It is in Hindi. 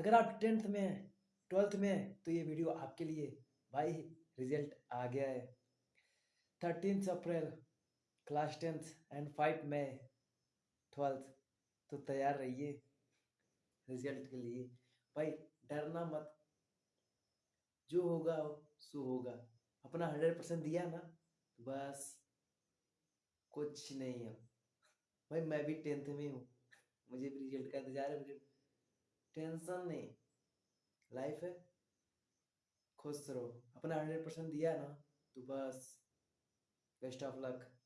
अगर आप टेंथ में हैं, ट्वेल्थ में हैं तो ये वीडियो आपके लिए भाई रिज़ल्ट आ गया है। Thirteen April, class tenth and five May twelfth तो तैयार रहिए रिज़ल्ट के लिए। भाई डरना मत। जो होगा सो होगा। अपना हंड्रेड परसेंट दिया ना तो बस। कुछ नहीं है भाई मैं भी टेंथ में हूँ। मुझे भी रिज़ल्ट का इंतज़ार है, मुझे टेंशन नहीं। लाइफ है। खुश रहो। अपना हंड्रेड परसेंट दिया ना तो बस। Best of luck